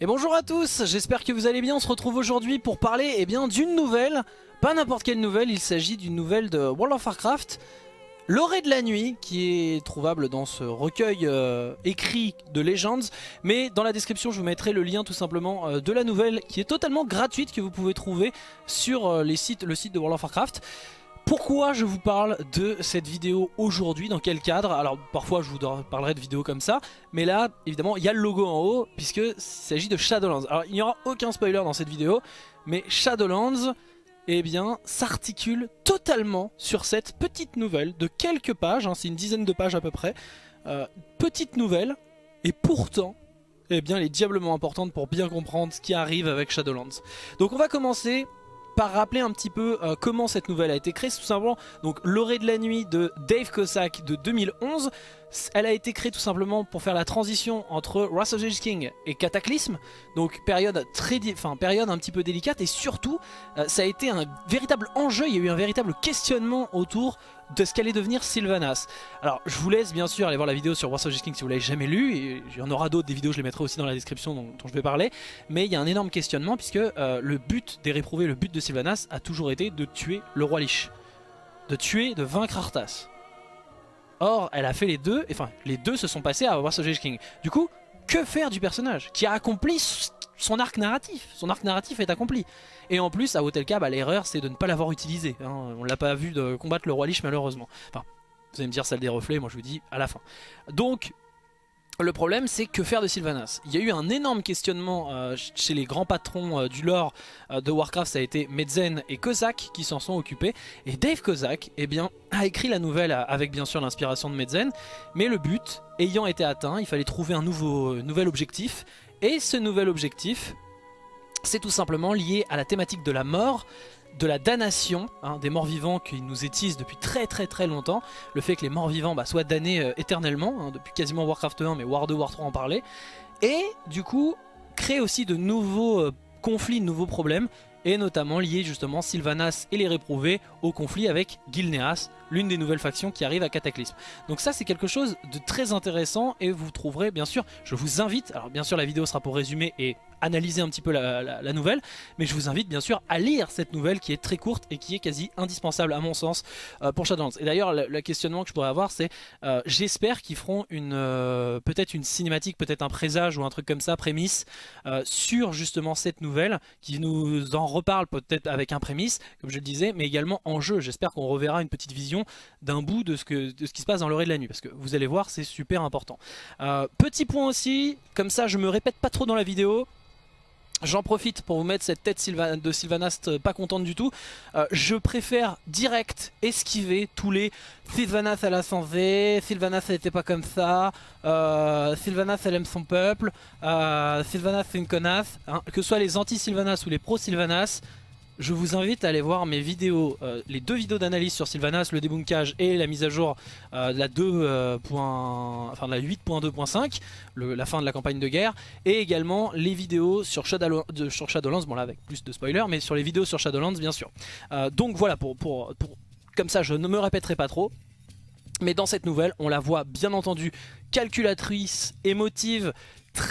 Et bonjour à tous, j'espère que vous allez bien, on se retrouve aujourd'hui pour parler eh bien d'une nouvelle, pas n'importe quelle nouvelle, il s'agit d'une nouvelle de World of Warcraft, L'orée de la nuit, qui est trouvable dans ce recueil euh, écrit de Legends, mais dans la description je vous mettrai le lien tout simplement euh, de la nouvelle qui est totalement gratuite que vous pouvez trouver sur euh, le site de World of Warcraft. Pourquoi je vous parle de cette vidéo aujourd'hui Dans quel cadre? Alors parfois je vous parlerai de vidéos comme ça Mais là évidemment il y a le logo en haut Puisqu'il s'agit de Shadowlands. Alors il n'y aura aucun spoiler dans cette vidéo Mais Shadowlands eh bien s'articule totalement sur cette petite nouvelle de quelques pages hein, C'est une dizaine de pages à peu près. Euh, Petite nouvelle Et pourtant eh bien, elle est diablement importante pour bien comprendre ce qui arrive avec Shadowlands. Donc on va commencer par rappeler un petit peu euh, comment cette nouvelle a été créée. tout simplement donc l'orée de la nuit de Dave Cossack de 2011. Elle a été créée tout simplement pour faire la transition entre Wrath of the King et Cataclysme. Donc période, très, enfin, période un petit peu délicate et surtout euh, ça a été un véritable enjeu, il y a eu un véritable questionnement autour de ce qu'allait devenir Sylvanas. Alors je vous laisse bien sûr aller voir la vidéo sur Wars King si vous l'avez jamais lu, il y en aura d'autres des vidéos, je les mettrai aussi dans la description dont, je vais parler, mais il y a un énorme questionnement puisque euh, le but des réprouvés, le but de Sylvanas a toujours été de tuer le roi Lich, de tuer, de vaincre Arthas. Or elle a fait les deux, enfin les deux se sont passés à Wars King. Du coup, que faire du personnage qui a accompli son arc narratif Son arc narratif est accompli. Et en plus, à Hotelka, bah, l'erreur c'est de ne pas l'avoir utilisé. Hein. On l'a pas vu de combattre le roi Lich malheureusement. Enfin, vous allez me dire salle des reflets, moi je vous dis à la fin. Donc, le problème c'est que faire de Sylvanas Il y a eu un énorme questionnement euh, chez les grands patrons euh, du lore euh, de Warcraft, ça a été Medzen et Kozak qui s'en sont occupés. Et Dave Kozak eh bien, a écrit la nouvelle avec bien sûr l'inspiration de Medzen, mais le but ayant été atteint, il fallait trouver un nouveau, nouvel objectif. Et ce nouvel objectif, c'est tout simplement lié à la thématique de la mort, de la damnation, hein, des morts vivants qui nous étisent depuis très très très longtemps, le fait que les morts vivants bah, soient damnés euh, éternellement, hein, depuis quasiment Warcraft 1 mais War 2, War 3 en parlait, et du coup créer aussi de nouveaux euh, conflits, de nouveaux problèmes, et notamment lier justement Sylvanas et les réprouvés au conflit avec Gilneas, l'une des nouvelles factions qui arrive à Cataclysme. Donc ça c'est quelque chose de très intéressant et vous trouverez bien sûr, je vous invite, alors bien sûr la vidéo sera pour résumer et analyser un petit peu la, nouvelle, mais je vous invite bien sûr à lire cette nouvelle qui est très courte et qui est quasi indispensable à mon sens euh, pour Shadowlands. Et d'ailleurs le, questionnement que je pourrais avoir c'est euh, j'espère qu'ils feront une euh, peut-être une cinématique, peut-être un présage ou un truc comme ça, prémisse, sur justement cette nouvelle, qui nous en reparle peut-être avec un prémisse, comme je le disais, mais également en jeu. J'espère qu'on reverra une petite vision d'un bout de ce, qui se passe dans l'orée de la nuit, parce que vous allez voir c'est super important. petit point aussi, comme ça je me répète pas trop dans la vidéo, J'en profite pour vous mettre cette tête de Sylvanast euh, pas contente du tout. Euh, je préfère direct esquiver tous les Sylvanas elle a V, Sylvanas elle était pas comme ça, euh, Sylvanas elle aime son peuple, Sylvanas c'est une connasse. Hein. Que ce soit les anti-Sylvanas ou les pro-Sylvanas, je vous invite à aller voir mes vidéos, euh, les deux vidéos d'analyse sur Sylvanas, le débunkage et la mise à jour euh, de la 2. Euh, la 8.2.5, la fin de la campagne de guerre, et également les vidéos sur, Shadowlands, bon là avec plus de spoilers, mais sur les vidéos sur Shadowlands bien sûr. donc voilà, pour, pour, comme ça je ne me répéterai pas trop. Mais dans cette nouvelle, on la voit bien entendu calculatrice, émotive,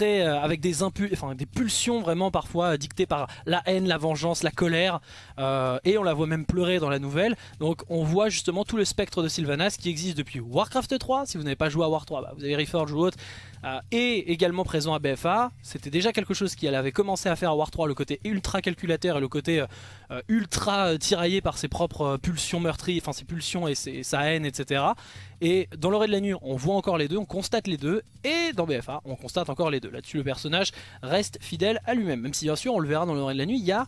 euh, avec des, enfin, des pulsions vraiment parfois dictées par la haine, la vengeance, la colère euh, et on la voit même pleurer dans la nouvelle. Donc on voit justement tout le spectre de Sylvanas qui existe depuis Warcraft 3 si vous n'avez pas joué à War 3 bah, vous avez Reforge ou autre. Euh, et également présent à BFA c'était déjà quelque chose qu'elle avait commencé à faire à War 3 le côté ultra calculateur et le côté ultra tiraillé par ses propres pulsions meurtrières enfin ses pulsions et sa haine etc et dans l'oreille de la nuit on voit encore les deux on constate les deux et dans BFA on constate encore les deux Là-dessus, le personnage reste fidèle à lui-même. Même si, bien sûr, on le verra dans l'oreille de la nuit, il y a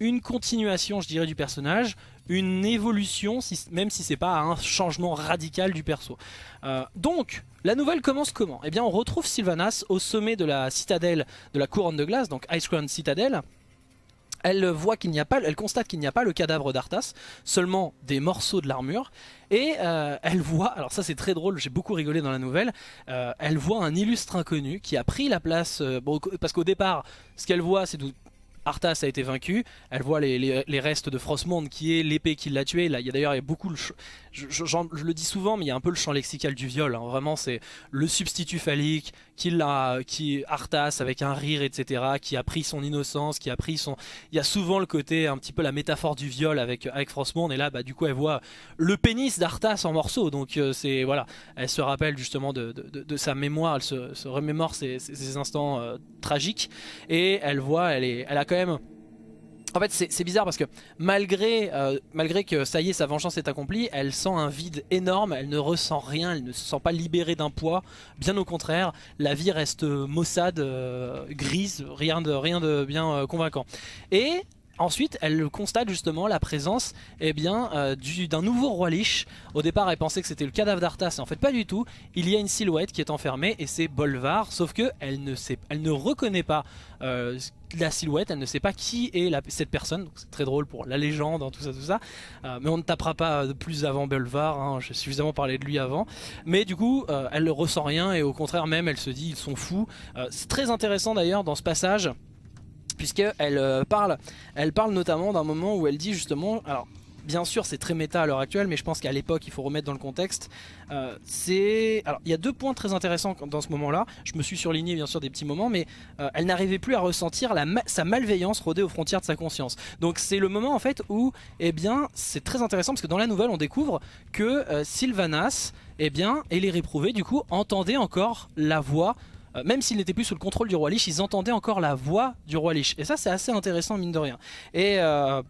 une continuation, je dirais, du personnage, une évolution, même si c'est pas un changement radical du perso. Euh, donc, la nouvelle commence comment? Eh bien, on retrouve Sylvanas au sommet de la citadelle de la couronne de glace, donc Ice Crown Citadel, elle voit qu'il n'y a pas, elle constate qu'il n'y a pas le cadavre d'Arthas, seulement des morceaux de l'armure, et euh, elle voit, alors ça c'est très drôle, j'ai beaucoup rigolé dans la nouvelle, euh, elle voit un illustre inconnu qui a pris la place, euh, parce qu'au départ, ce qu'elle voit c'est Arthas a été vaincu, elle voit les, restes de Frostmourne qui est l'épée qui l'a tué. Là, il y a d'ailleurs beaucoup, je, je, le dis souvent, mais il y a un peu le champ lexical du viol. Hein. Vraiment, c'est le substitut phallique qui l'a, qui Arthas avec un rire, etc., qui a pris son innocence, qui a pris son. Il y a souvent le côté un petit peu la métaphore du viol avec avec Frostmourne. Et là, bah du coup, elle voit le pénis d'Arthas en morceaux. Donc euh, c'est voilà, elle se rappelle justement de, sa mémoire, elle se, remémore ces, instants euh, tragiques et elle voit, elle est, elle a quand même en fait c'est bizarre parce que malgré, euh, malgré que ça y est sa vengeance est accomplie Elle sent un vide énorme, elle ne ressent rien, elle ne se sent pas libérée d'un poids. Bien au contraire, la vie reste maussade, euh, grise, rien de, rien de bien euh, convaincant. Et Ensuite, elle constate justement la présence eh bien, euh, d'un nouveau roi Lich. Au départ, elle pensait que c'était le cadavre d'Arthas, en fait pas du tout. Il y a une silhouette qui est enfermée et c'est Bolvar, sauf que elle ne, ne reconnaît pas euh, la silhouette, elle ne sait pas qui est cette personne. C'est très drôle pour la légende, hein, tout ça, tout ça. Euh, mais on ne tapera pas plus avant Bolvar, hein, j'ai suffisamment parlé de lui avant. Mais du coup, elle ne ressent rien et au contraire même, elle se dit ils sont fous. c'est très intéressant d'ailleurs dans ce passage puisqu'elle euh, parle, elle parle notamment d'un moment où elle dit justement, alors bien sûr c'est très méta à l'heure actuelle, mais je pense qu'à l'époque il faut remettre dans le contexte, euh, c'est... Alors il y a deux points très intéressants dans ce moment là, je me suis surligné bien sûr des petits moments, mais euh, elle n'arrivait plus à ressentir sa malveillance rôder aux frontières de sa conscience. Donc c'est le moment en fait où, eh bien, c'est très intéressant parce que dans la nouvelle on découvre que Sylvanas, eh bien, et les réprouvés du coup entendaient encore la voix euh, même s'il n'était plus sous le contrôle du roi Lich, ils entendaient encore la voix du roi Lich. Et ça c'est assez intéressant mine de rien. Et... Euh,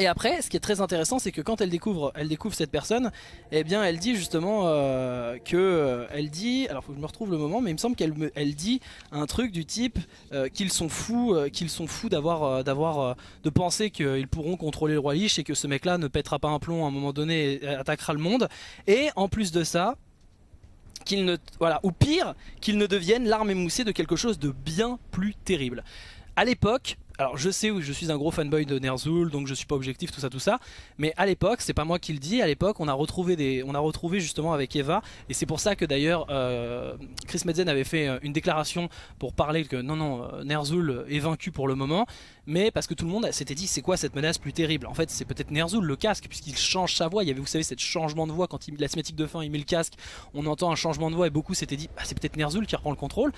et après, ce qui est très intéressant, c'est que quand elle découvre, elle découvre cette personne, eh bien, elle dit justement euh, que, elle dit, alors faut que je me retrouve le moment, mais il me semble qu'elle elle dit un truc du type qu'ils sont fous, qu'ils sont fous d'avoir, d'avoir, de penser qu'ils pourront contrôler le roi Lich et que ce mec-là ne pètera pas un plomb à un moment donné et attaquera le monde. Et en plus de ça, qu'il ne, voilà, ou pire, qu'il ne devienne l'arme émoussée de quelque chose de bien plus terrible. À l'époque, alors je sais où je suis un gros fanboy de Ner'zhul, donc je suis pas objectif, tout ça, tout ça. Mais à l'époque, c'est pas moi qui le dis, à l'époque on a retrouvé des, on a retrouvé justement avec Eva, et c'est pour ça que d'ailleurs euh, Chris Medzen avait fait euh, une déclaration pour parler que non non, euh, Ner'zhul est vaincu pour le moment, mais parce que tout le monde s'était dit c'est quoi cette menace plus terrible? En fait c'est peut-être Ner'zhul le casque, puisqu'il change sa voix. Il y avait vous savez cette changement de voix quand il la cinématique de fin il met le casque, on entend un changement de voix et beaucoup s'étaient dit bah, c'est peut-être Ner'zhul qui reprend le contrôle.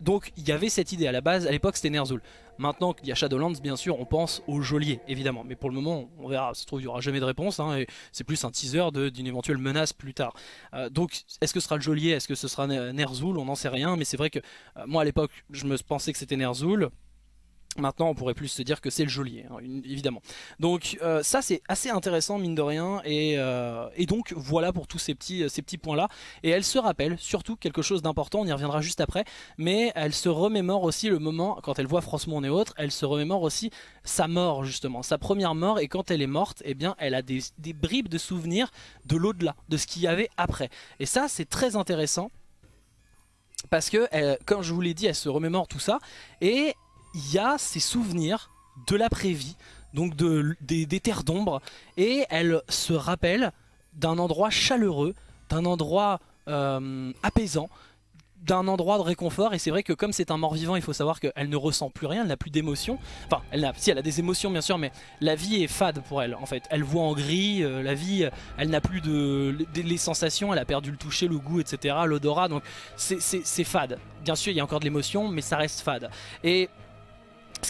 donc il y avait cette idée à la base, à l'époque c'était Ner'zhul. Maintenant qu'il y a Shadowlands, bien sûr, on pense au geôlier, évidemment. Mais pour le moment, on verra, ça se trouve, il n'y aura jamais de réponse. Hein, et c'est plus un teaser d'une éventuelle menace plus tard. Euh, donc, est-ce que ce sera le geôlier? Est-ce que ce sera Ner'zhul? On n'en sait rien. Mais c'est vrai que euh, moi, à l'époque, je me pensais que c'était Ner'zhul. Maintenant, on pourrait plus se dire que c'est le geôlier, hein, évidemment. Donc euh, ça, c'est assez intéressant, mine de rien. Et, euh, donc, voilà pour tous ces petits, points-là. Et elle se rappelle, surtout, quelque chose d'important, on y reviendra juste après. Mais elle se remémore aussi le moment, quand elle voit Frostmourne et autres, elle se remémore aussi sa mort, justement. Sa première mort, et quand elle est morte, eh bien, elle a des, bribes de souvenirs de l'au-delà, de ce qu'il y avait après. Et ça, c'est très intéressant. Parce que, comme je vous l'ai dit, elle se remémore tout ça. Et il y a ses souvenirs de l'après-vie, donc de, des, terres d'ombre, et elle se rappelle d'un endroit chaleureux, d'un endroit euh, apaisant, d'un endroit de réconfort et c'est vrai que comme c'est un mort vivant il faut savoir qu'elle ne ressent plus rien, elle n'a plus d'émotions. Enfin elle a, si elle a des émotions bien sûr mais la vie est fade pour elle en fait. Elle voit en gris, euh, la vie elle n'a plus de, les sensations, elle a perdu le toucher, le goût etc, l'odorat donc c'est fade. Bien sûr il y a encore de l'émotion mais ça reste fade. Et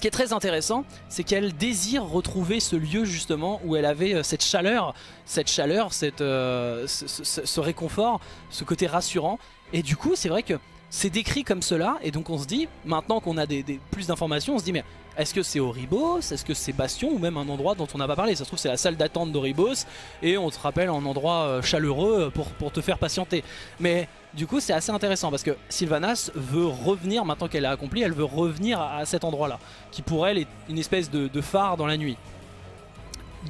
ce qui est très intéressant, c'est qu'elle désire retrouver ce lieu justement où elle avait euh, cette chaleur, cette chaleur, euh, ce, réconfort, ce côté rassurant. Et du coup, c'est vrai que c'est décrit comme cela, et donc on se dit, maintenant qu'on a plus d'informations, on se dit mais est-ce que c'est Oribos? Est-ce que c'est Bastion? Ou même un endroit dont on n'a pas parlé? Ça se trouve c'est la salle d'attente d'Oribos et on te rappelle un endroit euh, chaleureux pour te faire patienter. Mais du coup c'est assez intéressant parce que Sylvanas veut revenir, maintenant qu'elle a accompli, elle veut revenir à, cet endroit là, qui pour elle est une espèce de, phare dans la nuit.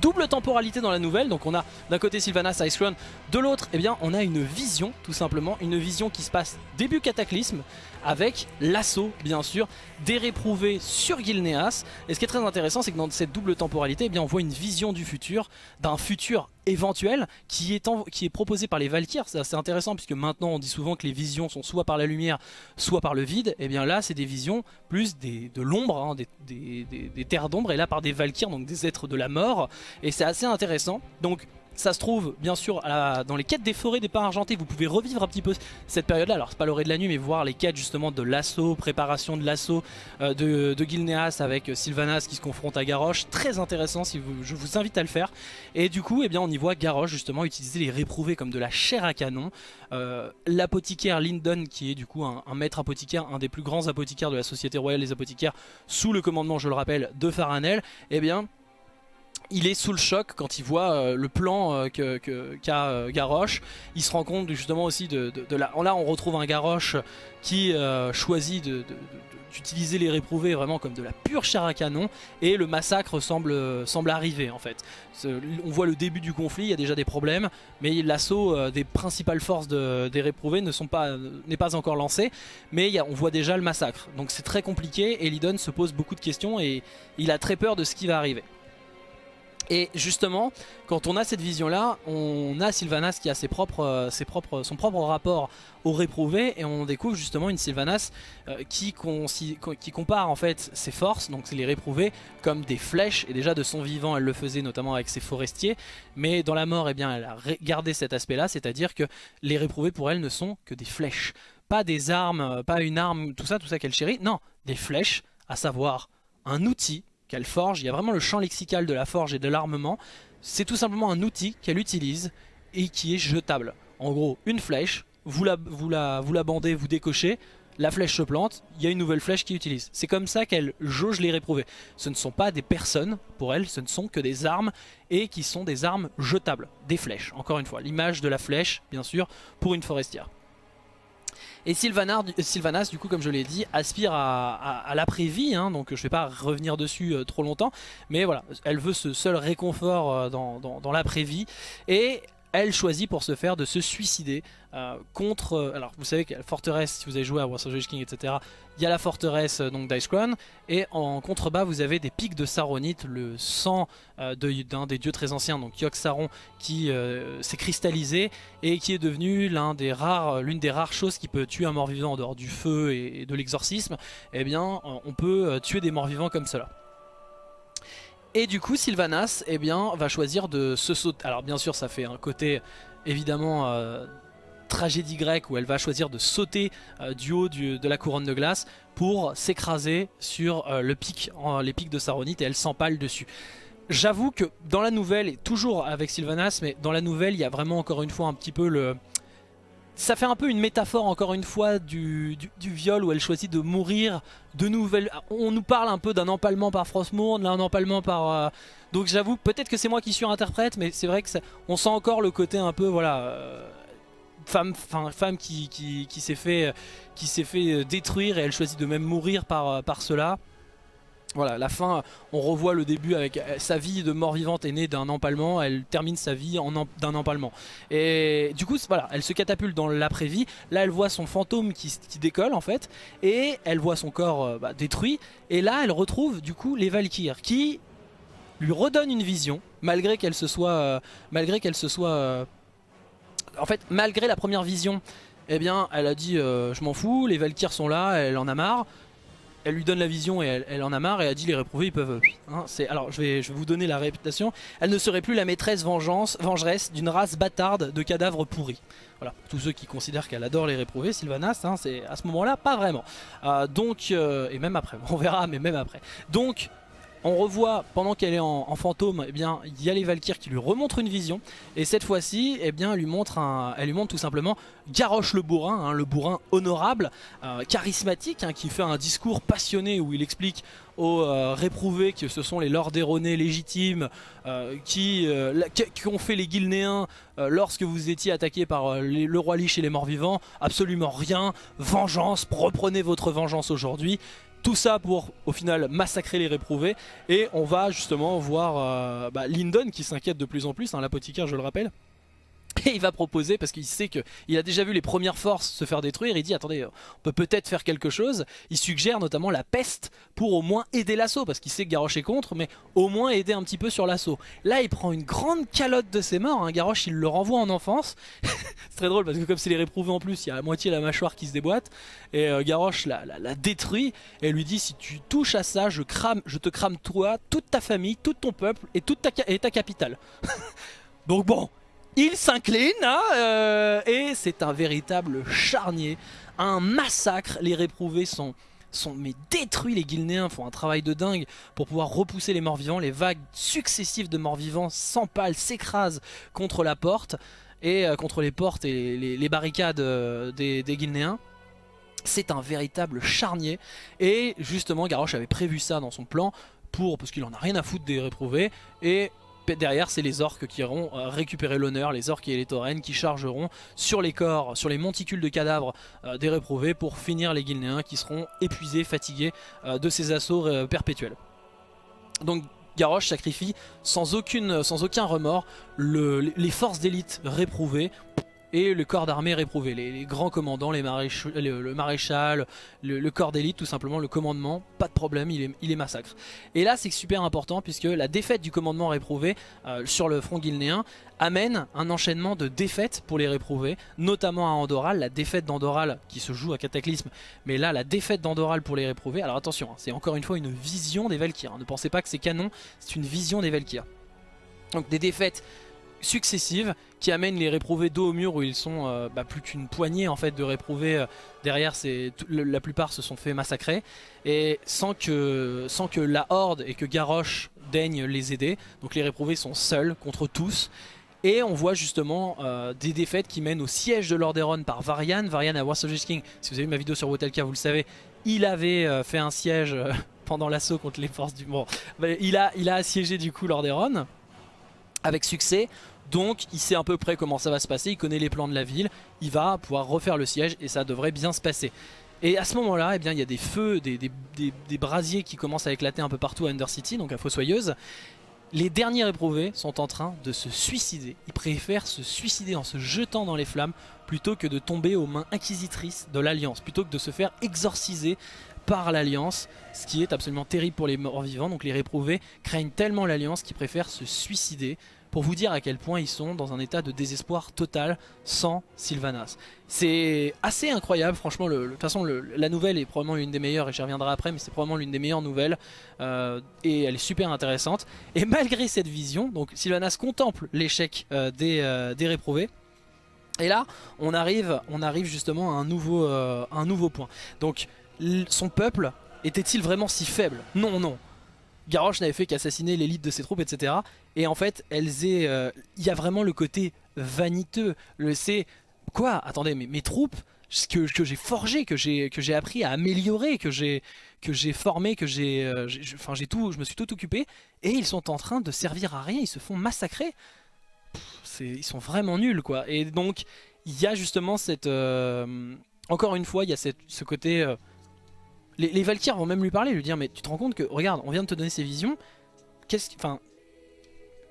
double temporalité dans la nouvelle, donc on a d'un côté Sylvanas Ice Crown, de l'autre eh bien on a une vision tout simplement, une vision qui se passe début Cataclysme avec l'assaut bien sûr des réprouvés sur Gilneas et ce qui est très intéressant c'est que dans cette double temporalité eh bien, on voit une vision du futur, d'un futur éventuel qui est, qui est proposé par les Valkyres, c'est intéressant puisque maintenant on dit souvent que les visions sont soit par la lumière soit par le vide, et eh bien là c'est des visions plus de l'ombre, hein, des, des terres d'ombre. Et là par des Valkyres donc des êtres de la mort. Et c'est assez intéressant. Donc ça se trouve, bien sûr, dans les quêtes des forêts des pins argentés. Vous pouvez revivre un petit peu cette période-là. Alors, c'est pas l'orée de la nuit, mais voir les quêtes justement de l'assaut, préparation de l'assaut euh, de, de, Gilneas avec Sylvanas qui se confronte à Garrosh. Très intéressant, si je vous invite à le faire. Et du coup, eh bien, on y voit Garrosh justement utiliser les réprouvés comme de la chair à canon. Euh, l'apothicaire Lyndon, qui est du coup un, maître apothicaire, un des plus grands apothicaires de la Société Royale des Apothicaires, sous le commandement, je le rappelle, de Faranel. Eh bien, il est sous le choc quand il voit euh, le plan euh, qu'a euh, Garrosh. Il se rend compte justement aussi de, la... Là on retrouve un Garrosh qui choisit d'utiliser les réprouvés vraiment comme de la pure chair à canon et le massacre semble, arriver en fait. On voit le début du conflit, il y a déjà des problèmes mais l'assaut des principales forces des réprouvés n'est pas encore lancé mais on voit déjà le massacre donc c'est très compliqué et Lydon se pose beaucoup de questions et il a très peur de ce qui va arriver. Et justement, quand on a cette vision-là, on a Sylvanas qui a ses propres, euh, ses propres, son propre rapport au réprouvé et on découvre justement une Sylvanas euh, qui, compare en fait ses forces, donc les réprouvés, comme des flèches. Et déjà de son vivant, elle le faisait notamment avec ses forestiers. Mais dans la mort, eh bien, elle a gardé cet aspect-là, c'est-à-dire que les réprouvés pour elle ne sont que des flèches. Pas des armes, euh, pas une arme, tout ça, tout ça qu'elle chérit. Non, des flèches, à savoir un outil qu'elle forge. Il y a vraiment le champ lexical de la forge et de l'armement. C'est tout simplement un outil qu'elle utilise et qui est jetable. En gros, une flèche, vous la, vous la, vous la bandez, vous décochez, la flèche se plante, il y a une nouvelle flèche qui utilise. C'est comme ça qu'elle jauge les réprouvés. Ce ne sont pas des personnes, pour elle, ce ne sont que des armes, et qui sont des armes jetables, des flèches, encore une fois. L'image de la flèche, bien sûr, pour une forestière. Et Sylvanas, du coup, comme je l'ai dit, aspire à, l'après-vie, hein, donc je ne vais pas revenir dessus euh, trop longtemps, mais voilà, elle veut ce seul réconfort euh, dans, dans l'après-vie, et elle choisit pour ce faire de se suicider euh, contre... Euh, alors vous savez que la forteresse, si vous avez joué à Warsaw King, etc., il y a la forteresse euh, donc et en contrebas vous avez des pics de Saronite, le sang d'un des dieux très anciens, donc Yogg Saron, qui s'est cristallisé et qui est devenu l'une des, rares, des rares choses qui peut tuer un mort-vivant en dehors du feu et, de l'exorcisme. Eh bien, on peut tuer des morts-vivants comme cela. Et du coup Sylvanas eh bien, va choisir de se sauter. Alors bien sûr ça fait un côté évidemment euh, tragédie grecque où elle va choisir de sauter euh, du haut de la couronne de glace pour s'écraser sur euh, le pic, les pics de Saronite et elle s'empale dessus. J'avoue que dans la nouvelle, et toujours avec Sylvanas, mais dans la nouvelle il y a vraiment encore une fois un petit peu le, ça fait un peu une métaphore encore une fois du, viol où elle choisit de mourir de nouvelles... On nous parle un peu d'un empalement par Frostmourne, là un empalement par... Euh, donc j'avoue, peut-être que c'est moi qui surinterprète, mais c'est vrai que on sent encore le côté un peu, voilà... Euh, femme, femme qui, s'est fait, qui fait euh, détruire et elle choisit de même mourir par, par cela. Voilà, la fin, on revoit le début avec euh, sa vie de mort-vivante est née d'un empalement, elle termine sa vie d'un empalement. Et du coup, voilà, elle se catapulte dans l'après-vie. Là, elle voit son fantôme qui, décolle en fait, et elle voit son corps euh, bah, détruit. Et là, elle retrouve du coup les Valkyres qui lui redonnent une vision, malgré qu'elle se soit, euh, malgré qu'elle se soit, en fait, malgré la première vision. Eh bien, elle a dit je m'en fous, les Valkyres sont là, elle en a marre elle lui donne la vision et elle, en a marre et a dit les réprouvés ils peuvent... Hein, alors je vais, vous donner la réputation. Elle ne serait plus la maîtresse vengeance, vengeresse d'une race bâtarde de cadavres pourris. Voilà, tous ceux qui considèrent qu'elle adore les réprouvés, Sylvanas, hein, c'est à ce moment-là pas vraiment. Euh, donc, euh, et même après, on verra, mais même après. Donc, on revoit pendant qu'elle est en, fantôme, eh bien il y a les Valkyres qui lui remontrent une vision. Et cette fois-ci, eh bien elle lui montre tout simplement Garrosh le bourrin, hein, le bourrin honorable, euh, charismatique, hein, qui fait un discours passionné où il explique aux euh, réprouvés que ce sont les lords erronés légitimes euh, qui, qui, ont fait les Guilnéens lorsque vous étiez attaqué par le roi Lich et les morts vivants. Absolument rien, vengeance, reprenez votre vengeance aujourd'hui Tout ça pour au final massacrer les réprouvés. Et on va justement voir euh, bah, Lyndon qui s'inquiète de plus en plus, hein, l'apothicaire je le rappelle, et il va proposer, parce qu'il sait qu'il a déjà vu les premières forces se faire détruire, il dit attendez, on peut peut-être faire quelque chose. Il suggère notamment la peste pour au moins aider l'assaut, parce qu'il sait que Garrosh est contre, mais au moins aider un petit peu sur l'assaut. Là il prend une grande calotte de ses morts, hein. Garrosh il le renvoie en enfance. c'est très drôle parce que comme c'est les réprouvés en plus, il y a la moitié la mâchoire qui se déboîte. Et euh, Garrosh la, détruit et lui dit si tu touches à ça, je, je te crame toi, toute ta famille, tout ton peuple et toute ta, et ta capitale. Donc bon, il s'incline hein, euh, et c'est un véritable charnier, un massacre. Les réprouvés sont, mais détruits, les Guilnéens font un travail de dingue pour pouvoir repousser les morts-vivants. Les vagues successives de morts-vivants s'empalent, s'écrasent contre la porte et euh, contre les portes et les, barricades euh, des, des Guilnéens. C'est un véritable charnier et justement Garrosh avait prévu ça dans son plan pour parce qu'il en a rien à foutre des réprouvés et derrière c'est les orques qui iront euh, récupérer l'honneur, les orques et les taurennes qui chargeront sur les corps, sur les monticules de cadavres euh, des réprouvés pour finir les guilnéens qui seront épuisés, fatigués euh, de ces assauts perpétuels. Donc Garrosh sacrifie sans, aucun remords les forces d'élite réprouvées et le corps d'armée réprouvé, les, grands commandants, les le, maréchal, le, corps d'élite tout simplement, le commandement, pas de problème, il est, massacre. Et là c'est super important puisque la défaite du commandement réprouvé euh, sur le front guilnéen amène un enchaînement de défaites pour les réprouvés, notamment à Andoral, la défaite d'Andoral qui se joue à Cataclysme, mais là la défaite d'Andoral pour les réprouvés, alors attention, hein, c'est encore une fois une vision des Valkyrs, hein. ne pensez pas que c'est canon, c'est une vision des Valkyrs. Donc des défaites successives qui amènent les réprouvés dos au mur où ils sont euh, bah, plus qu'une poignée en fait de réprouvés euh, derrière la plupart se sont fait massacrer et sans que, sans que la horde et que Garrosh daigne les aider donc les réprouvés sont seuls contre tous et on voit justement euh, des défaites qui mènent au siège de Lordaeron par Varian. Varian à Warsaw King, si vous avez vu ma vidéo sur Wotelka vous le savez, il avait fait un siège pendant l'assaut contre les forces du... Bon, bah, il, a, il a assiégé du coup Lordaeron avec succès. Donc il sait à peu près comment ça va se passer, il connaît les plans de la ville, il va pouvoir refaire le siège et ça devrait bien se passer. Et à ce moment-là, eh il y a des feux, des, brasiers qui commencent à éclater un peu partout à Undercity, donc à Fossoyeuse. Les derniers éprouvés sont en train de se suicider. Ils préfèrent se suicider en se jetant dans les flammes plutôt que de tomber aux mains inquisitrices de l'Alliance, plutôt que de se faire exorciser par l'Alliance, ce qui est absolument terrible pour les morts vivants. Donc les réprouvés craignent tellement l'Alliance qu'ils préfèrent se suicider pour vous dire à quel point ils sont dans un état de désespoir total sans Sylvanas. C'est assez incroyable, franchement, de toute façon la nouvelle est probablement l'une des meilleures, et j'y reviendrai après, mais c'est probablement l'une des meilleures nouvelles, euh, et elle est super intéressante. Et malgré cette vision, donc Sylvanas contemple l'échec euh, des, euh, des réprouvés, et là, on arrive, on arrive justement à un nouveau point. Donc, son peuple était-il vraiment si faible? Non, non. Garrosh n'avait fait qu'assassiner l'élite de ses troupes, etc. Et en fait, euh, il y a vraiment le côté vaniteux. Le c'est quoi Attendez, mais mes troupes que, que j'ai forgé, que j'ai appris à améliorer, que j'ai que formé, que j'ai, euh, enfin j'ai tout, je me suis tout occupé, et ils sont en train de servir à rien, ils se font massacrer. ils sont vraiment nuls quoi. Et donc il y a justement cette, euh, encore une fois, il y a cette, ce côté les, les vont même lui parler, lui dire mais tu te rends compte que regarde, on vient de te donner ces visions. Qu'est-ce enfin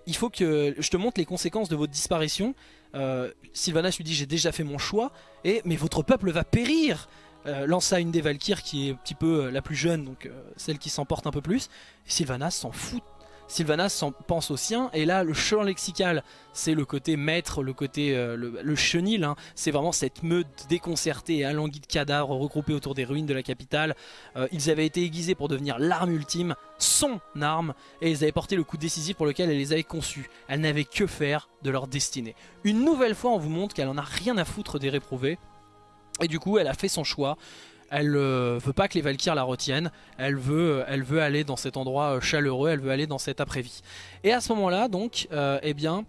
il faut que je te montre les conséquences de votre disparition. Euh, Sylvanas lui dit j'ai déjà fait mon choix et mais votre peuple va périr. Euh, lança une des Valkyries qui est un petit peu euh, la plus jeune, donc euh, celle qui s'emporte un peu plus. Sylvanas s'en fout Sylvanas pense au sien et là le champ lexical c'est le côté maître, le côté euh, le, chenil, hein. c'est vraiment cette meute déconcertée et alanguie de cadavres regroupés autour des ruines de la capitale. Euh, ils avaient été aiguisés pour devenir l'arme ultime, son arme, et ils avaient porté le coup décisif pour lequel elle les avait conçus. Elle n'avait que faire de leur destinée. Une nouvelle fois on vous montre qu'elle en a rien à foutre des réprouvés. Et du coup elle a fait son choix elle euh, veut pas que les Valkyres la retiennent, elle veut, euh, aller dans cet endroit euh, chaleureux, elle veut aller dans cet après-vie. Et à ce moment-là, donc, eh bien,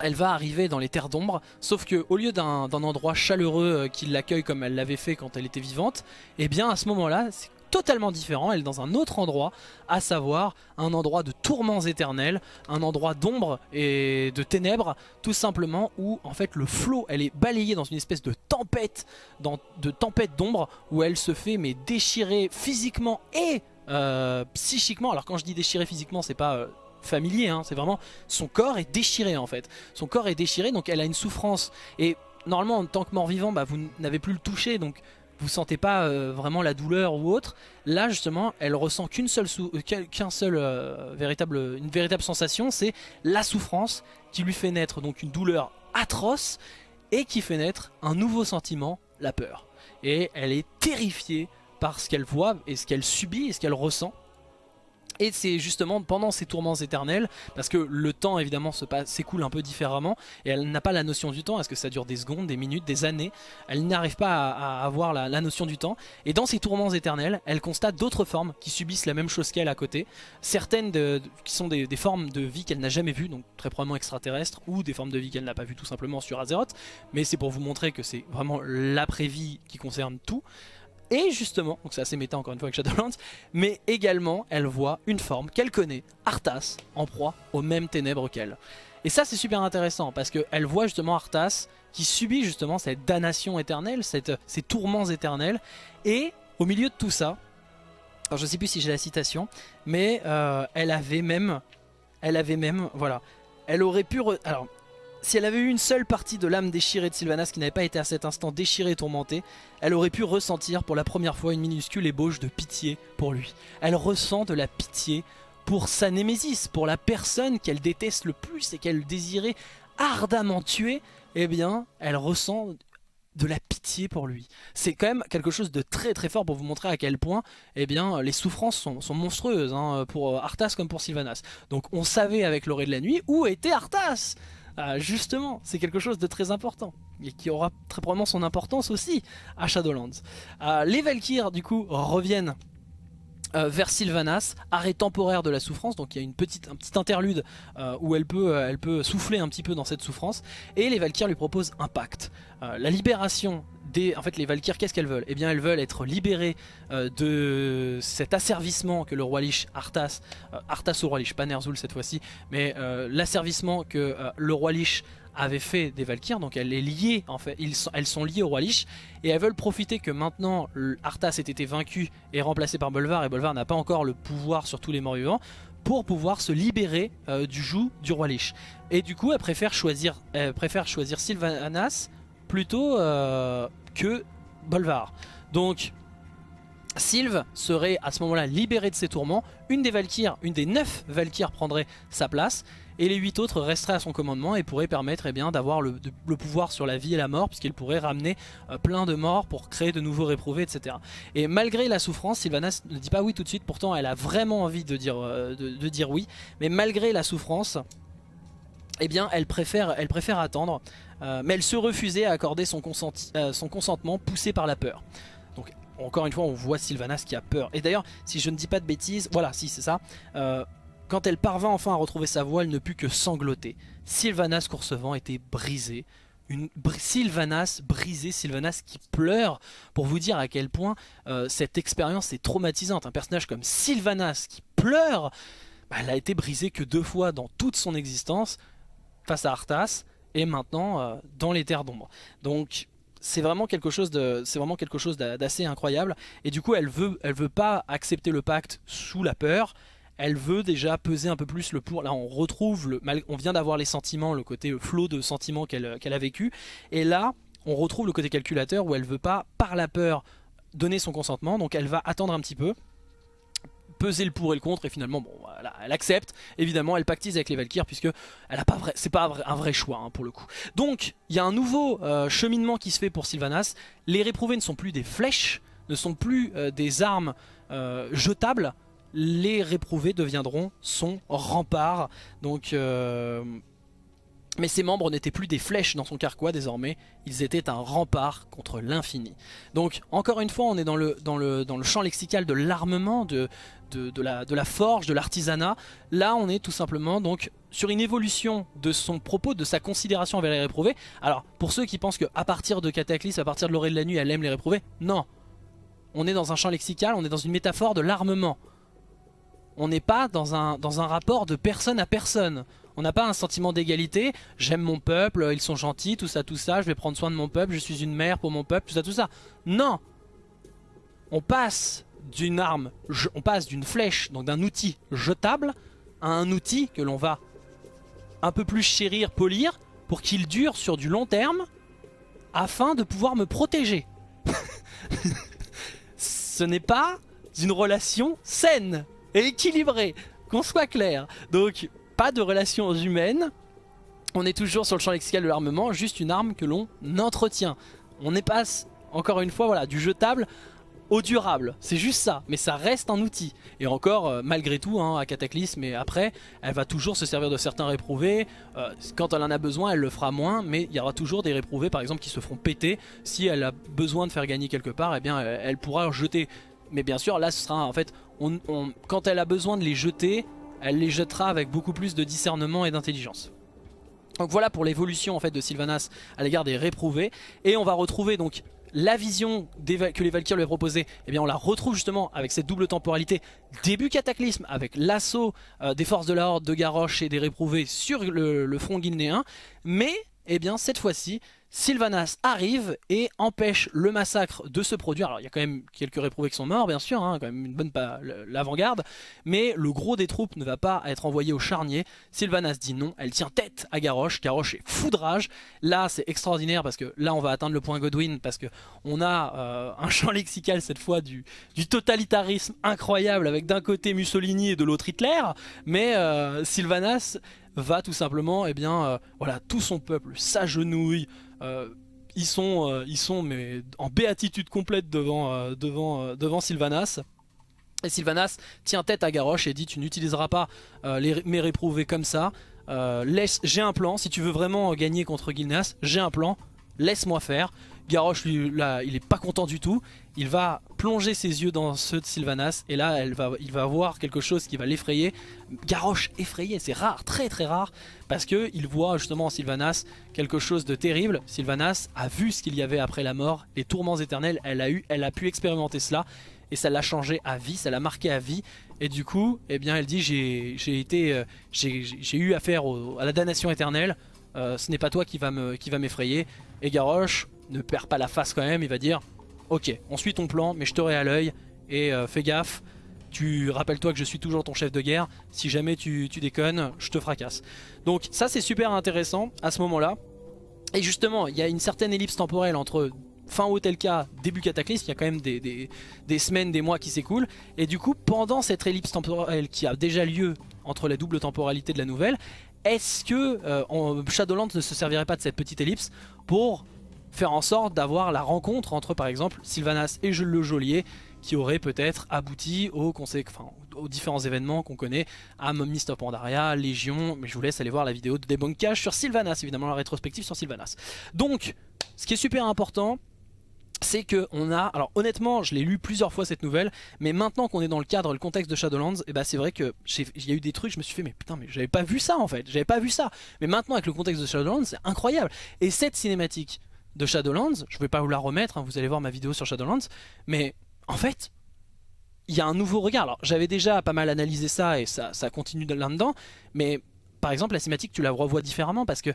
elle va arriver dans les terres d'ombre, sauf que au lieu d'un endroit chaleureux qui l'accueille comme elle l'avait fait quand elle était vivante, eh bien à ce moment-là, totalement différent, elle est dans un autre endroit, à savoir un endroit de tourments éternels, un endroit d'ombre et de ténèbres, tout simplement où en fait le flot, elle est balayée dans une espèce de tempête, de tempête d'ombre, où elle se fait mais déchirer physiquement et euh, psychiquement. Alors quand je dis déchirer physiquement, c'est pas... Euh, familier, hein, c'est vraiment son corps est déchiré en fait. Son corps est déchiré donc elle a une souffrance et normalement en tant que mort-vivant bah, vous n'avez plus le toucher donc vous sentez pas euh, vraiment la douleur ou autre. Là justement, elle ressent qu'une seule, euh, qu'un seul euh, véritable, une véritable sensation, c'est la souffrance qui lui fait naître donc une douleur atroce et qui fait naître un nouveau sentiment, la peur. Et elle est terrifiée par ce qu'elle voit et ce qu'elle subit et ce qu'elle ressent. Et c'est justement pendant ces tourments éternels, parce que le temps évidemment s'écoule un peu différemment, et elle n'a pas la notion du temps, est-ce que ça dure des secondes, des minutes, des années, elle n'arrive pas à, avoir la, notion du temps, et dans ces tourments éternels, elle constate d'autres formes qui subissent la même chose qu'elle à côté, certaines qui sont des, formes de vie qu'elle n'a jamais vues, donc très probablement extraterrestres, ou des formes de vie qu'elle n'a pas vues tout simplement sur Azeroth, mais c'est pour vous montrer que c'est vraiment l'après-vie qui concerne tout, et justement, donc c'est assez méta encore une fois avec Shadowlands, mais également elle voit une forme qu'elle connaît, Arthas, en proie aux mêmes ténèbres qu'elle. Et ça c'est super intéressant parce qu'elle voit justement Arthas qui subit justement cette damnation éternelle, ces tourments éternels, et au milieu de tout ça, alors je sais plus si j'ai la citation, mais euh, elle avait même, elle avait même, voilà, elle aurait pu, alors si elle avait eu une seule partie de l'âme déchirée de Sylvanas qui n'avait pas été à cet instant déchirée et tourmentée, elle aurait pu ressentir pour la première fois une minuscule ébauche de pitié pour lui. Elle ressent de la pitié pour sa némésis, pour la personne qu'elle déteste le plus et qu'elle désirait ardemment tuer, eh bien, elle ressent de la pitié pour lui. C'est quand même quelque chose de très très fort pour vous montrer à quel point eh bien, les souffrances sont, monstrueuses hein, pour Arthas comme pour Sylvanas. Donc on savait avec l'orée de la nuit où était Arthas ah, justement, c'est quelque chose de très important et qui aura très probablement son importance aussi à Shadowlands. Ah, les Valkyres du coup reviennent euh, vers Sylvanas, arrêt temporaire de la souffrance, donc il y a une petite, un petit interlude euh, où elle peut, euh, elle peut souffler un petit peu dans cette souffrance, et les Valkyres lui proposent un pacte. la libération en fait, les Valkyres, qu'est-ce qu'elles veulent? Eh bien, elles veulent être libérées de cet asservissement que le roi Lich, Arthas, euh, Arthas au roi Lich, pas Ner'zhul cette fois-ci, mais l'asservissement que le roi Lich avait fait des Valkyres, donc elle est liée, en fait, elles sont liées au roi Lich, et elles veulent profiter que maintenant Arthas ait été vaincu et remplacé par Bolvar, et Bolvar n'a pas encore le pouvoir sur tous les morts vivants, pour pouvoir se libérer du joug du roi Lich. Et du coup, elle préfère choisir, Sylvanas plutôt que Bolvar. Donc Sylve serait à ce moment-là libéré de ses tourments, une des Valkyres, une des neuf Valkyres prendrait sa place, et les huit autres resteraient à son commandement et pourraient permettre eh d'avoir le, pouvoir sur la vie et la mort, puisqu'il pourrait ramener euh, plein de morts pour créer de nouveaux réprouvés, etc. Et malgré la souffrance, Sylvanas ne dit pas oui tout de suite, pourtant elle a vraiment envie de dire, euh, oui, mais malgré la souffrance, eh bien elle préfère, attendre, euh, mais elle se refusait à accorder son, son, consentement poussé par la peur. Donc encore une fois on voit Sylvanas qui a peur. Et d'ailleurs si je ne dis pas de bêtises, voilà si c'est ça, quand elle parvint enfin à retrouver sa voix elle ne put que sangloter. Sylvanas Coursevent était brisée. Une Sylvanas brisée, Sylvanas qui pleure pour vous dire à quel point cette expérience est traumatisante. Un personnage comme Sylvanas qui pleure, bah, elle a été brisée que deux fois dans toute son existence face à Arthas et maintenant euh, dans les terres d'ombre. Donc c'est vraiment quelque chose de c'est vraiment quelque chose d'assez incroyable et du coup elle veut elle veut pas accepter le pacte sous la peur elle veut déjà peser un peu plus le pour là on retrouve le on vient d'avoir les sentiments le côté flot de sentiments qu'elle qu'elle a vécu. Et là on retrouve le côté calculateur où elle veut pas par la peur donner son consentement. Donc elle va attendre un petit peu peser le pour et le contre. Et finalement bon elle accepte. Évidemment elle pactise avec les Valkyres puisque elle a pas vrai c'est un vrai choix hein, pour le coup. Donc il y a un nouveau euh, cheminement qui se fait pour Sylvanas. Les réprouvés ne sont plus des flèches ne sont plus euh, des armes euh, jetables les réprouvés deviendront son rempart donc mais ses membres n'étaient plus des flèches dans son carquois désormais, ils étaient un rempart contre l'infini. Donc encore une fois on est dans le, champ lexical de l'armement, de, de la forge, de l'artisanat. Là on est tout simplement donc sur une évolution de son propos, de sa considération envers les réprouvés. Alors pour ceux qui pensent qu'à partir de Cataclysme, à partir de l'orée de la nuit elle aime les réprouvés, non. on est dans un champ lexical, on est dans une métaphore de l'armement. On n'est pas dans un, rapport de personne à personne. On n'a pas un sentiment d'égalité, j'aime mon peuple, ils sont gentils, tout ça, tout ça, je vais prendre soin de mon peuple, je suis une mère pour mon peuple, tout ça, tout ça. Non On passe d'une arme, on passe d'une flèche, donc d'un outil jetable, à un outil que l'on va un peu plus chérir, polir, pour qu'il dure sur du long terme, afin de pouvoir me protéger. Ce n'est pas une relation saine et équilibrée, qu'on soit clair. Donc, pas de relations humaines, on est toujours sur le champ lexical de l'armement, juste une arme que l'on entretient. On est passe, encore une fois, voilà, du jetable au durable. C'est juste ça, mais ça reste un outil. Et encore, euh, malgré tout, hein, à Cataclysme et après, elle va toujours se servir de certains réprouvés. Euh, quand elle en a besoin, elle le fera moins, mais il y aura toujours des réprouvés, par exemple, qui se feront péter. Si elle a besoin de faire gagner quelque part, eh bien, elle, pourra jeter. Mais bien sûr, là, ce sera en fait, quand elle a besoin de les jeter, elle les jettera avec beaucoup plus de discernement et d'intelligence. Donc voilà pour l'évolution en fait de Sylvanas à l'égard des réprouvés. Et on va retrouver donc la vision que les Valkyries lui a proposée, eh bien on la retrouve justement avec cette double temporalité début cataclysme avec l'assaut euh, des forces de la Horde de Garrosh et des réprouvés sur le, le front guinéen. Mais eh bien cette fois-ci Sylvanas arrive et empêche le massacre de se produire. Alors il y a quand même quelques réprouvés qui sont morts bien sûr, hein, quand même une bonne l'avant-garde, mais le gros des troupes ne va pas être envoyé au charnier. Sylvanas dit non, elle tient tête à Garrosh, Garrosh est foudrage. Là c'est extraordinaire parce que là on va atteindre le point Godwin parce que on a euh, un champ lexical cette fois du, du totalitarisme incroyable avec d'un côté Mussolini et de l'autre Hitler, mais euh, Sylvanas va tout simplement, eh bien, euh, voilà, tout son peuple s'agenouille, euh, ils sont, euh, ils sont mais, en béatitude complète devant, devant, devant Sylvanas. Et Sylvanas tient tête à Garrosh et dit tu n'utiliseras pas les, mes réprouvés comme ça. laisse, j'ai un plan, si tu veux vraiment gagner contre Gilnas, j'ai un plan, laisse-moi faire. Garrosh, lui, là, il est pas content du tout. Il va plonger ses yeux dans ceux de Sylvanas et là, va, il va voir quelque chose qui va l'effrayer. Garrosh effrayé, c'est rare, très très rare, parce que il voit justement en Sylvanas quelque chose de terrible. Sylvanas a vu ce qu'il y avait après la mort, les tourments éternels. Elle a eu, elle a pu expérimenter cela et ça l'a changé à vie, ça l'a marqué à vie. Et du coup, eh bien, elle dit j'ai été, euh, j'ai eu affaire à la damnation éternelle. Euh, ce n'est pas toi qui va m'effrayer. Et Garrosh, ne perd pas la face quand même, il va dire Ok, on suit ton plan, mais je t'aurai à l'œil et euh, fais gaffe. Tu rappelles-toi que je suis toujours ton chef de guerre. Si jamais tu, déconnes, je te fracasse. Donc ça c'est super intéressant à ce moment-là. Et justement, il y a une certaine ellipse temporelle entre fin Hotelka, début Cataclysme, il y a quand même des, semaines, des mois qui s'écoulent. Et du coup, pendant cette ellipse temporelle qui a déjà lieu entre la double temporalité de la nouvelle, est-ce que euh, Shadowlands ne se servirait pas de cette petite ellipse pour faire en sorte d'avoir la rencontre entre par exemple Sylvanas et le Geôlier qui aurait peut-être abouti aux, aux différents événements qu'on connaît à Mist of Pandaria, Légion, mais je vous laisse aller voir la vidéo de débunkage sur Sylvanas, évidemment la rétrospective sur Sylvanas. Donc, ce qui est super important, c'est que on a, alors honnêtement je l'ai lu plusieurs fois cette nouvelle, mais maintenant qu'on est dans le cadre, le contexte de Shadowlands, et eh ben c'est vrai que il y a eu des trucs, je me suis fait mais putain mais j'avais pas vu ça en fait, j'avais pas vu ça, mais maintenant avec le contexte de Shadowlands c'est incroyable, et cette cinématique de Shadowlands, je vais pas vous la remettre, hein, vous allez voir ma vidéo sur Shadowlands, mais en fait, il y a un nouveau regard. Alors j'avais déjà pas mal analysé ça et ça, ça continue là-dedans, mais par exemple la cinématique tu la revois différemment parce que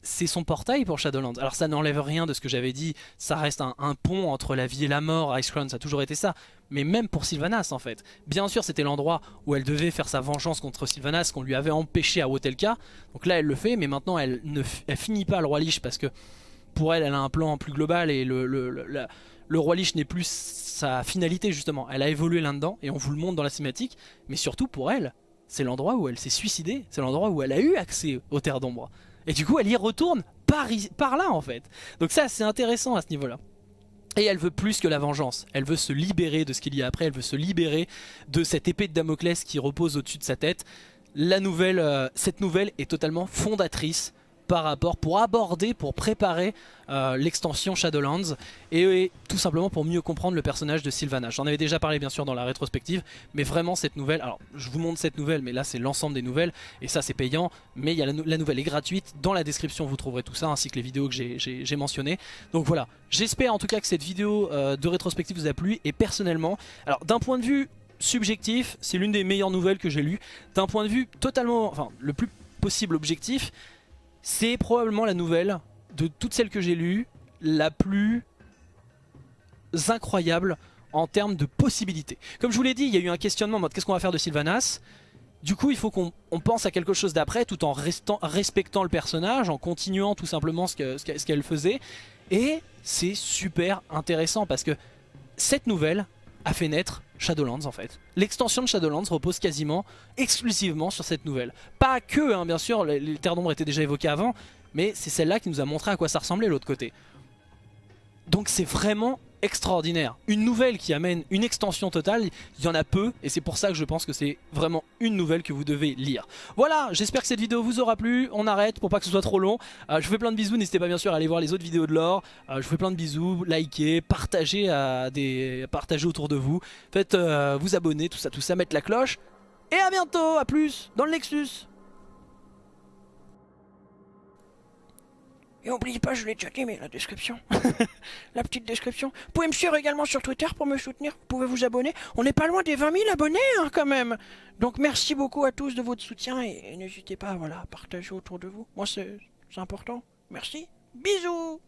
c'est son portail pour Shadowlands. Alors ça n'enlève rien de ce que j'avais dit, ça reste un, pont entre la vie et la mort, Icecrown ça a toujours été ça, mais même pour Sylvanas en fait. Bien sûr c'était l'endroit où elle devait faire sa vengeance contre Sylvanas qu'on lui avait empêché à Wotelka, donc là elle le fait, mais maintenant elle ne finit pas le roi Lich parce que pour elle, elle a un plan plus global et le, roi Lich n'est plus sa finalité justement. Elle a évolué là-dedans et on vous le montre dans la cinématique. Mais surtout pour elle, c'est l'endroit où elle s'est suicidée. C'est l'endroit où elle a eu accès aux terres d'ombre. Et du coup, elle y retourne par, là en fait. Donc ça, c'est intéressant à ce niveau-là. Et elle veut plus que la vengeance. Elle veut se libérer de ce qu'il y a après. Elle veut se libérer de cette épée de Damoclès qui repose au-dessus de sa tête. Euh, cette nouvelle est totalement fondatrice par rapport, pour aborder, pour préparer euh, l'extension Shadowlands et, tout simplement pour mieux comprendre le personnage de Sylvanas. J'en avais déjà parlé bien sûr dans la rétrospective, mais vraiment cette nouvelle, alors je vous montre cette nouvelle, mais là c'est l'ensemble des nouvelles, et ça c'est payant, mais y a la, nouvelle est gratuite, dans la description vous trouverez tout ça, ainsi que les vidéos que j'ai mentionnées. Donc voilà, j'espère en tout cas que cette vidéo euh, de rétrospective vous a plu, et personnellement, alors d'un point de vue subjectif, c'est l'une des meilleures nouvelles que j'ai lues. D'un point de vue totalement, enfin le plus possible objectif, c'est probablement la nouvelle de toutes celles que j'ai lues, la plus incroyable en termes de possibilités. Comme je vous l'ai dit, il y a eu un questionnement en mode qu'est-ce qu'on va faire de Sylvanas? Du coup il faut qu'on pense à quelque chose d'après tout en restant, respectant le personnage, en continuant tout simplement ce qu'elle ce qu'elle faisait. Et c'est super intéressant parce que cette nouvelle a fait naître Shadowlands en fait. L'extension de Shadowlands repose quasiment exclusivement sur cette nouvelle. Pas que, hein, bien sûr, les, les terres d'ombre étaient déjà évoquées avant, mais c'est celle-là qui nous a montré à quoi ça ressemblait l'autre côté. Donc c'est vraiment extraordinaire. Une nouvelle qui amène une extension totale, il y en a peu et c'est pour ça que je pense que c'est vraiment une nouvelle que vous devez lire. Voilà, j'espère que cette vidéo vous aura plu. On arrête pour pas que ce soit trop long. Euh, je vous fais plein de bisous, n'hésitez pas bien sûr à aller voir les autres vidéos de l'or. Euh, je vous fais plein de bisous, likez, partagez, à des... autour de vous. Faites euh, vous abonner, tout ça, tout ça, mettre la cloche. Et à bientôt, à plus dans le Nexus Et n'oubliez pas, je l'ai déjà dit, mais la description. la petite description. Vous pouvez me suivre également sur Twitter pour me soutenir. Vous pouvez vous abonner. On n'est pas loin des 20 000 abonnés, hein, quand même. Donc merci beaucoup à tous de votre soutien et, n'hésitez pas voilà, à partager autour de vous. Moi, c'est important. Merci. Bisous